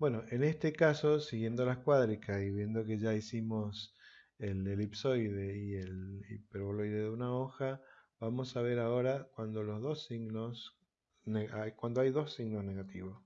Bueno, en este caso, siguiendo las cuádricas y viendo que ya hicimos el elipsoide y el hiperboloide de una hoja, vamos a ver ahora cuando los dos signos, cuando hay dos signos negativos.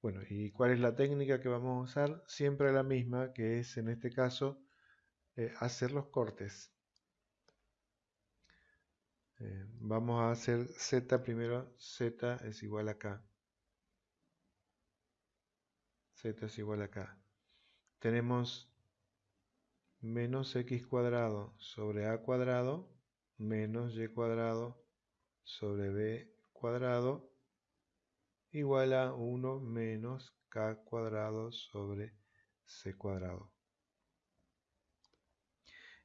Bueno, ¿y cuál es la técnica que vamos a usar? Siempre la misma, que es en este caso eh, hacer los cortes. Eh, vamos a hacer z primero, z es igual a k. es igual a k. Tenemos menos x cuadrado sobre a cuadrado menos y cuadrado sobre b cuadrado igual a 1 menos k cuadrado sobre c cuadrado.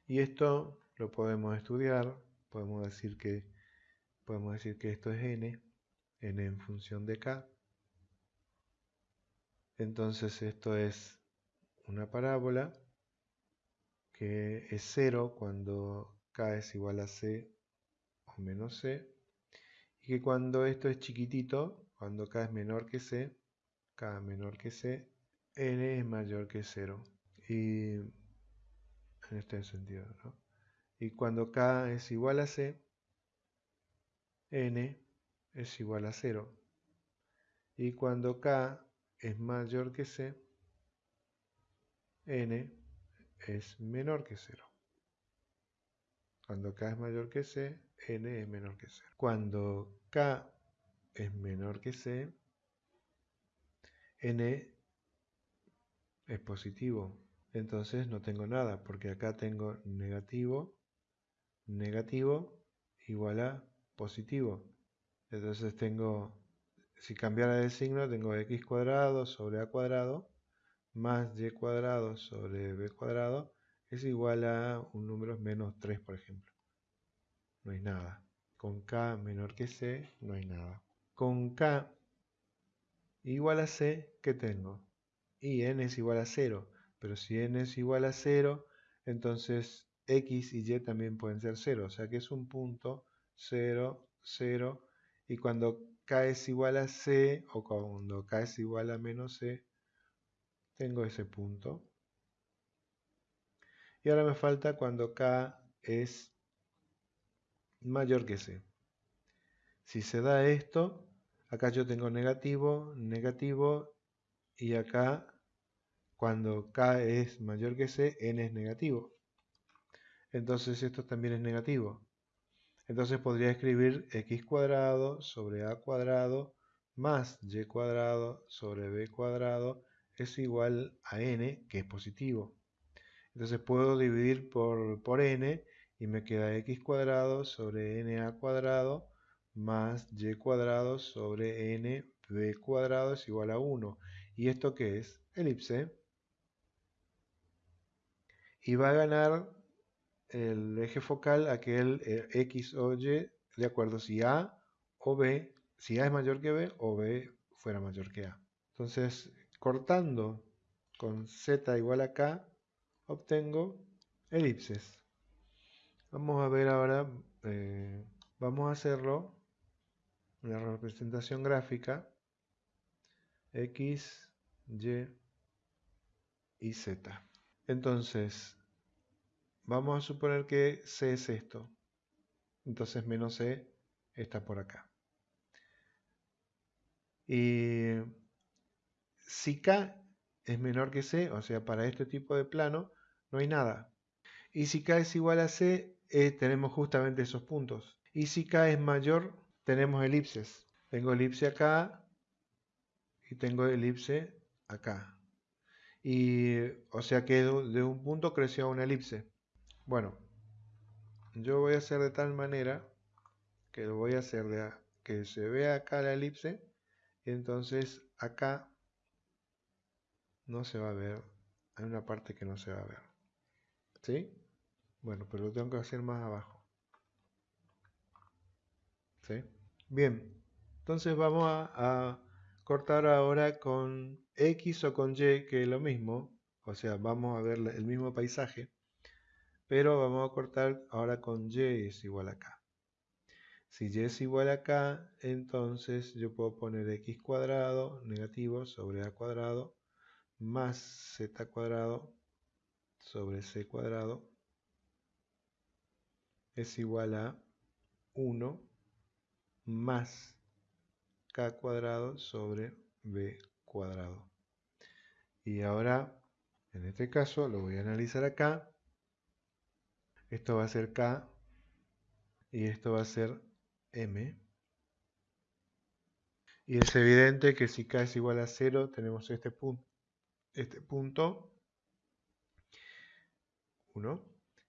Y esto lo podemos estudiar podemos decir que podemos decir que esto es n, n en función de k. Entonces esto es una parábola que es 0 cuando k es igual a c o menos c y que cuando esto es chiquitito, cuando k es menor que c, k menor que c, n es mayor que 0. Y en este sentido, ¿no? Y cuando k es igual a c, n es igual a 0. Y cuando k es mayor que c, n es menor que 0. Cuando k es mayor que c, n es menor que 0. Cuando k es menor que c, n es positivo. Entonces no tengo nada, porque acá tengo negativo negativo igual a positivo. Entonces tengo, si cambiara de signo, tengo x cuadrado sobre a cuadrado más y cuadrado sobre b cuadrado es igual a un número menos 3, por ejemplo. No hay nada. Con k menor que c, no hay nada. Con k igual a c, ¿qué tengo? Y n es igual a 0. Pero si n es igual a 0, entonces x y y también pueden ser 0, o sea que es un punto 0, 0, y cuando k es igual a c, o cuando k es igual a menos c, tengo ese punto. Y ahora me falta cuando k es mayor que c. Si se da esto, acá yo tengo negativo, negativo, y acá cuando k es mayor que c, n es negativo entonces esto también es negativo. Entonces podría escribir x cuadrado sobre a cuadrado más y cuadrado sobre b cuadrado es igual a n, que es positivo. Entonces puedo dividir por, por n y me queda x cuadrado sobre n a cuadrado más y cuadrado sobre n b cuadrado es igual a 1. ¿Y esto qué es? Elipse. Y va a ganar el eje focal aquel eh, X o Y de acuerdo si A o B, si A es mayor que B o B fuera mayor que A. Entonces, cortando con Z igual a K, obtengo elipses. Vamos a ver ahora, eh, vamos a hacerlo, una representación gráfica, X, Y y Z. Entonces, Vamos a suponer que C es esto. Entonces menos C está por acá. Y si K es menor que C, o sea, para este tipo de plano, no hay nada. Y si K es igual a C, eh, tenemos justamente esos puntos. Y si K es mayor, tenemos elipses. Tengo elipse acá y tengo elipse acá. Y, o sea que de un punto creció una elipse. Bueno, yo voy a hacer de tal manera que lo voy a hacer de que se vea acá la elipse entonces acá no se va a ver, hay una parte que no se va a ver. ¿Sí? Bueno, pero lo tengo que hacer más abajo. ¿Sí? Bien, entonces vamos a, a cortar ahora con X o con Y, que es lo mismo. O sea, vamos a ver el mismo paisaje pero vamos a cortar ahora con y es igual a k. Si y es igual a k, entonces yo puedo poner x cuadrado negativo sobre a cuadrado más z cuadrado sobre c cuadrado es igual a 1 más k cuadrado sobre b cuadrado. Y ahora, en este caso, lo voy a analizar acá. Esto va a ser k y esto va a ser m. Y es evidente que si k es igual a 0, tenemos este punto, este punto 1.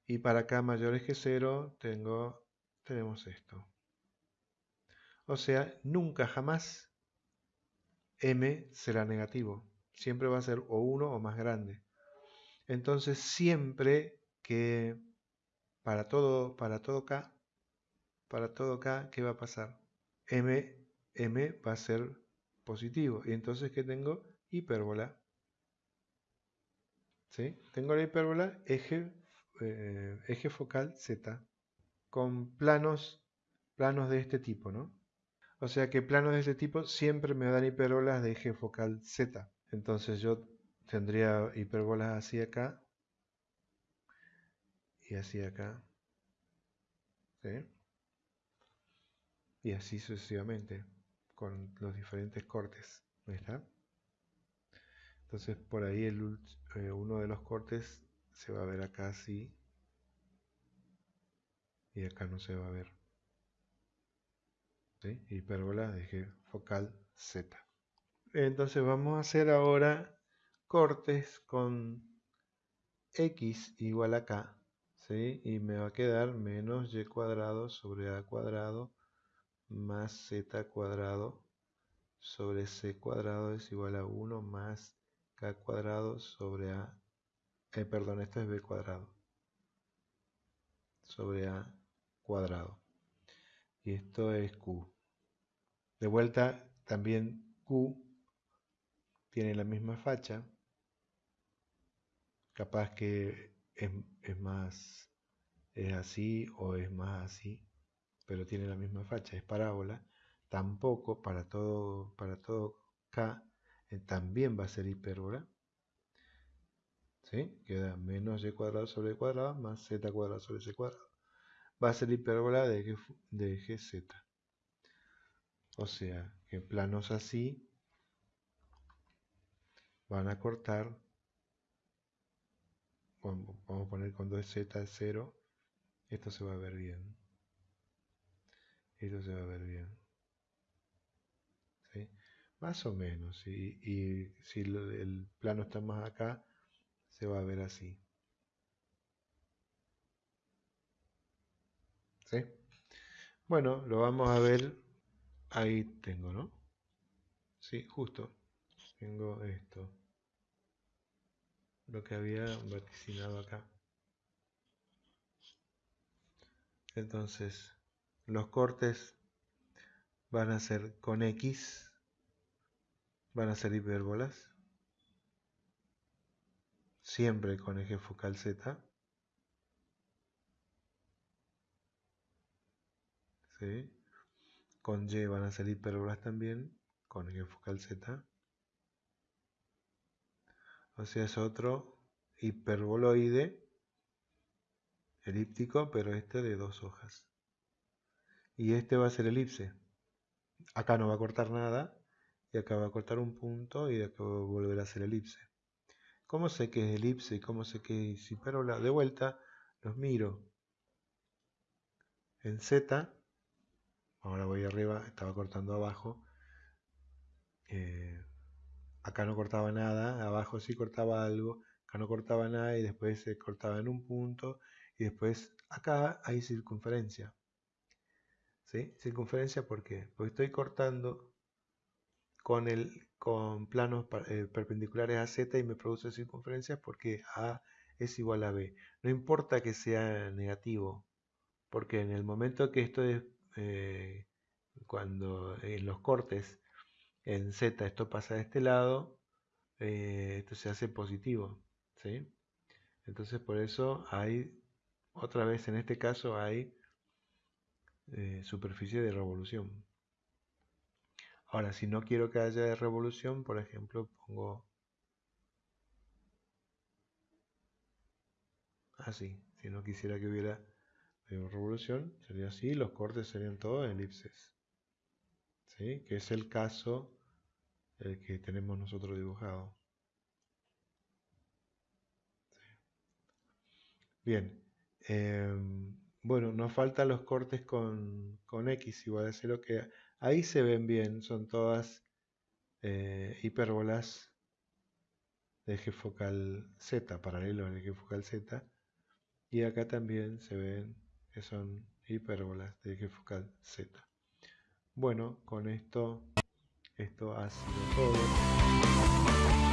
Y para k mayores que 0, tengo, tenemos esto. O sea, nunca jamás m será negativo. Siempre va a ser o 1 o más grande. Entonces, siempre que para todo, para todo k, para todo k, ¿qué va a pasar? m, m va a ser positivo. Y entonces, ¿qué tengo? Hipérbola. ¿Sí? Tengo la hipérbola eje, eh, eje focal z con planos, planos de este tipo, ¿no? O sea que planos de este tipo siempre me dan hipérbolas de eje focal z. Entonces yo tendría hipérbolas así acá y así acá. ¿Sí? Y así sucesivamente con los diferentes cortes. está? Entonces por ahí el, eh, uno de los cortes se va a ver acá así y acá no se va a ver. Hipérbola de eje focal Z. Entonces vamos a hacer ahora cortes con x igual a k. ¿sí? Y me va a quedar menos y cuadrado sobre a cuadrado más z cuadrado sobre c cuadrado es igual a 1 más k cuadrado sobre a... Eh, perdón, esto es b cuadrado. Sobre a cuadrado. Y esto es q. De vuelta, también Q tiene la misma facha. Capaz que es, más, es así o es más así, pero tiene la misma facha, es parábola. Tampoco para todo, para todo K eh, también va a ser hipérbola. ¿Sí? Queda menos y cuadrado sobre cuadrado más z cuadrado sobre c cuadrado. Va a ser hipérbola de de eje z. O sea, que planos así van a cortar, vamos a poner cuando es z es 0, esto se va a ver bien. Esto se va a ver bien. Más o menos. Y, y si el plano está más acá, se va a ver así. ¿Sí? Bueno, lo vamos a ver Ahí tengo, ¿no? Sí, justo. Tengo esto. Lo que había vaticinado acá. Entonces, los cortes van a ser con X, van a ser hipérbolas, siempre con eje focal Z. ¿Sí? Con Y van a salir hipérbolas también, con eje focal Z. Es otro hiperboloide elíptico, pero este de dos hojas. Y este va a ser elipse. Acá no va a cortar nada, y acá va a cortar un punto, y de acá va a volver a ser elipse. ¿Cómo sé que es elipse y cómo sé que es hipérbola? De vuelta, los miro. En Z ahora voy arriba, estaba cortando abajo, eh, acá no cortaba nada, abajo sí cortaba algo, acá no cortaba nada y después se cortaba en un punto y después acá hay circunferencia. ¿Sí? Circunferencia. Porque estoy cortando con, el, con planos eh, perpendiculares a Z y me produce circunferencia porque A es igual a B. No importa que sea negativo, porque en el momento que esto es eh, cuando en los cortes en Z esto pasa de este lado, eh, esto se hace positivo. ¿sí? Entonces por eso hay, otra vez en este caso hay eh, superficie de revolución. Ahora, si no quiero que haya revolución, por ejemplo, pongo así. Si no quisiera que hubiera revolución, sería así. Los cortes serían todos elipses. ¿Sí? Que es el caso el que tenemos nosotros dibujado. Bien. Em, bueno, nos faltan los cortes con, X igual a 0 que ahí se ven bien, son todas eh, hipérbolas de eje focal Z, paralelo al eje focal Z. Y acá también se ven que son hipérbolas de eje focal Z. Bueno, con esto, esto ha sido todo.